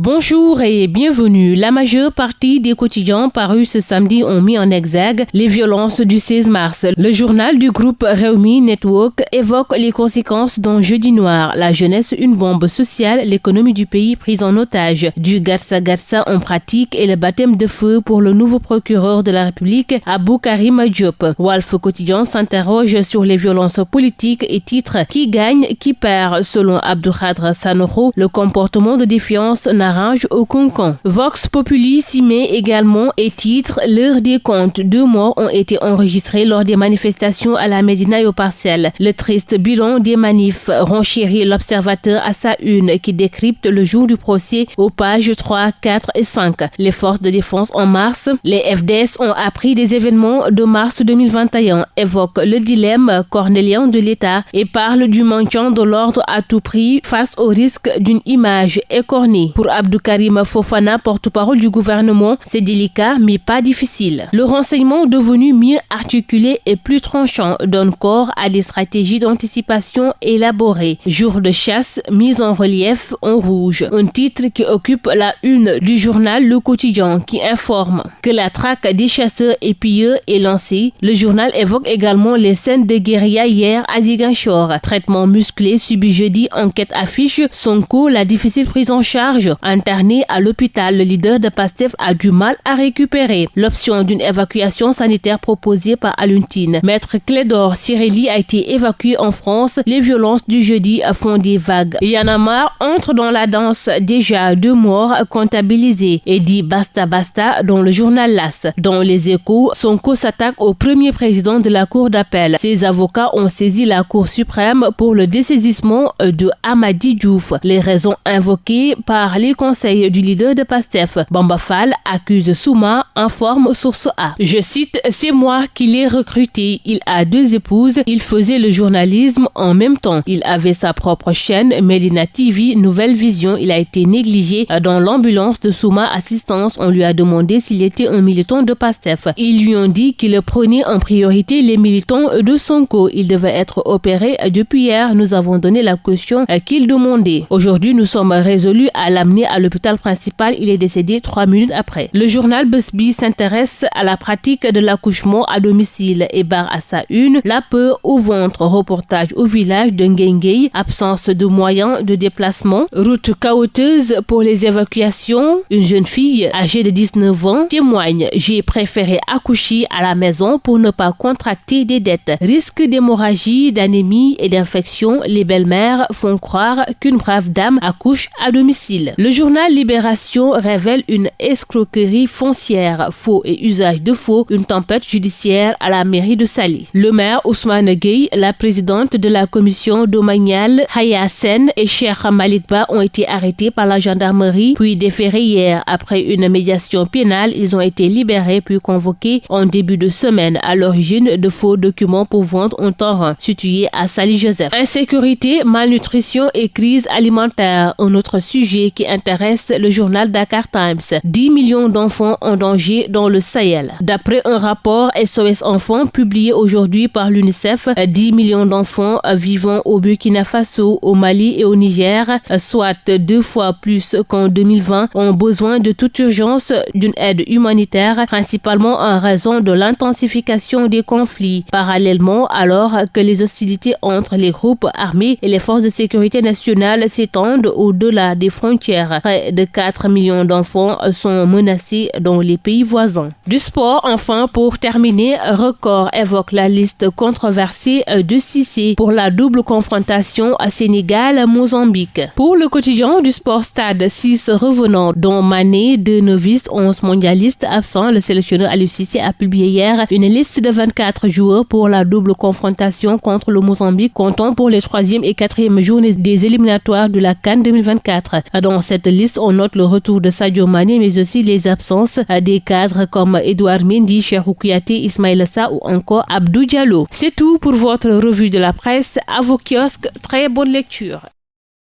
Bonjour et bienvenue. La majeure partie des quotidiens parus ce samedi ont mis en exergue les violences du 16 mars. Le journal du groupe Réumi Network évoque les conséquences d'un jeudi noir, la jeunesse une bombe sociale, l'économie du pays prise en otage, du Garça Garça en pratique et le baptême de feu pour le nouveau procureur de la République, Abou Karim Diop. Walf Quotidien s'interroge sur les violences politiques et titre Qui gagne, qui perd Selon Abdoukhadr Sanoho, le comportement de défiance arrange au concon. Vox Populi s'y met également et titre L'heure des comptes. Deux morts ont été enregistrés lors des manifestations à la Médina et au Parcelles. Le triste bilan des manifs renchérit l'observateur à sa une qui décrypte le jour du procès aux pages 3, 4 et 5. Les forces de défense en mars, les FDS ont appris des événements de mars 2021, évoquent le dilemme cornélien de l'État et parlent du maintien de l'ordre à tout prix face au risque d'une image écornée. Pour Abdou Karim Fofana, porte-parole du gouvernement, c'est délicat mais pas difficile. Le renseignement devenu mieux articulé et plus tranchant donne corps à des stratégies d'anticipation élaborées. Jour de chasse, mise en relief en rouge. Un titre qui occupe la une du journal Le Quotidien qui informe que la traque des chasseurs et pilleurs est lancée. Le journal évoque également les scènes de guérilla hier à Ziguinchor. Traitement musclé subi jeudi, enquête affiche son coup, la difficile prise en charge Interné à l'hôpital, le leader de PASTEF a du mal à récupérer. L'option d'une évacuation sanitaire proposée par Aluntine. Maître Clédor Cirelli a été évacué en France. Les violences du jeudi font des vagues. Yanamar entre dans la danse. Déjà deux morts comptabilisés. Et dit basta basta dans le journal LAS. Dans les échos, Sonko s'attaque au premier président de la cour d'appel. Ses avocats ont saisi la cour suprême pour le dessaisissement de Amadi Diouf. Les raisons invoquées par les conseil du leader de PASTEF, Bamba Fall, accuse Souma, informe Source A. Je cite, c'est moi qui l'ai recruté. Il a deux épouses. Il faisait le journalisme en même temps. Il avait sa propre chaîne, Medina TV, Nouvelle Vision. Il a été négligé dans l'ambulance de Souma Assistance. On lui a demandé s'il était un militant de PASTEF. Ils lui ont dit qu'il prenait en priorité les militants de Sonko. Il devait être opéré depuis hier. Nous avons donné la caution qu'il demandait. Aujourd'hui, nous sommes résolus à l'amener à l'hôpital principal. Il est décédé trois minutes après. Le journal Busby s'intéresse à la pratique de l'accouchement à domicile et barre à sa une la peur au ventre. Reportage au village de Ngengei. Absence de moyens de déplacement. Route chaoteuse pour les évacuations. Une jeune fille âgée de 19 ans témoigne. J'ai préféré accoucher à la maison pour ne pas contracter des dettes. Risque d'hémorragie, d'anémie et d'infection. Les belles-mères font croire qu'une brave dame accouche à domicile. Le journal Libération révèle une escroquerie foncière, faux et usage de faux, une tempête judiciaire à la mairie de Sali. Le maire Ousmane Gueye, la présidente de la commission domaniale Haya Sen et Cheikh Malikba ont été arrêtés par la gendarmerie puis déférés hier. Après une médiation pénale, ils ont été libérés puis convoqués en début de semaine à l'origine de faux documents pour vendre un torrent situé à Sali Joseph. Insécurité, malnutrition et crise alimentaire, un autre sujet qui intéresse le journal Dakar Times. 10 millions d'enfants en danger dans le Sahel. D'après un rapport SOS Enfants publié aujourd'hui par l'UNICEF, 10 millions d'enfants vivant au Burkina Faso, au Mali et au Niger, soit deux fois plus qu'en 2020, ont besoin de toute urgence d'une aide humanitaire, principalement en raison de l'intensification des conflits. Parallèlement, alors que les hostilités entre les groupes armés et les forces de sécurité nationale s'étendent au-delà des frontières Près de 4 millions d'enfants sont menacés dans les pays voisins. Du sport, enfin, pour terminer, Record évoque la liste controversée de Cissé pour la double confrontation à Sénégal-Mozambique. Pour le quotidien du sport stade, 6 revenants, dont Mané, deux novices, 11 mondialistes absents, le sélectionneur Aliou Cissé a publié hier une liste de 24 joueurs pour la double confrontation contre le Mozambique, comptant pour les 3e et 4e journées des éliminatoires de la Cannes 2024. Dans cette liste, on note le retour de Sadio Mane, mais aussi les absences des cadres comme Edouard Mendy, Cherou Kouyaté, Ismaël Sa ou encore Abdou Diallo. C'est tout pour votre revue de la presse. À vos kiosques, très bonne lecture.